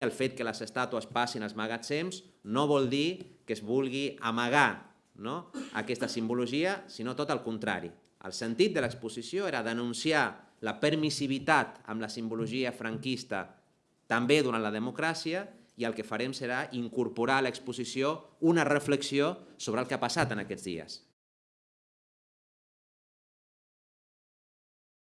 el fet que les estàtues passin als magatzems no vol dir que es vulgui amagar no? aquesta simbologia, sinó tot el contrari. El sentit de l'exposició era denunciar la permissivitat amb la simbologia franquista també durant la democràcia i el que farem serà incorporar a l'exposició una reflexió sobre el que ha passat en aquests dies.